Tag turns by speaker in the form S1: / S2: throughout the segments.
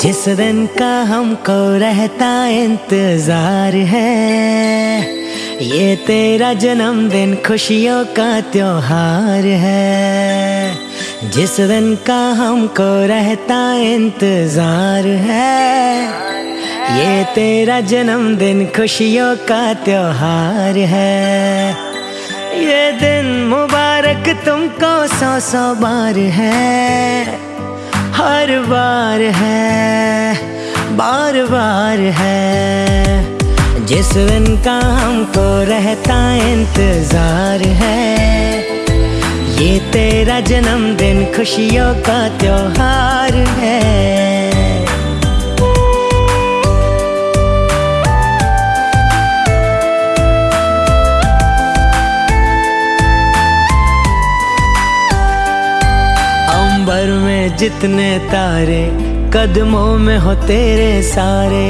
S1: जिस दिन का हमको रहता इंतज़ार है, ये तेरा जन्मदिन खुशियों का त्योहार है। जिस दिन का हमको रहता इंतज़ार है, ये तेरा जन्मदिन खुशियों का त्योहार है। ये दिन मुबारक तुमको सौ सौ बार है हर बार है, बार बार है। जिस दिन का हमको रहता इंतज़ार है, ये तेरा जन्मदिन खुशियों का त्योहार है। जितने तारे कदमों में हो तेरे सारे।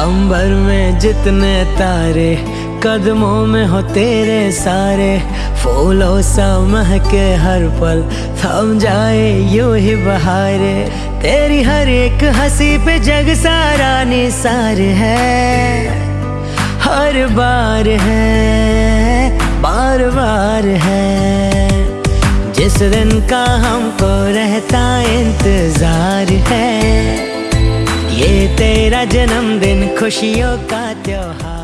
S1: अंबर में जितने तारे कदमों में हो तेरे सारे। फूलों सा महके हर पल थम जाए यूँ ही बहारे। तेरी हर एक हँसी पे जग सारा निसार है। हर बार है, बार बार है। जिस दिन का हमको रहता इंतज़ार है। ये तेरा जन्मदिन खुशियों का त्योहार।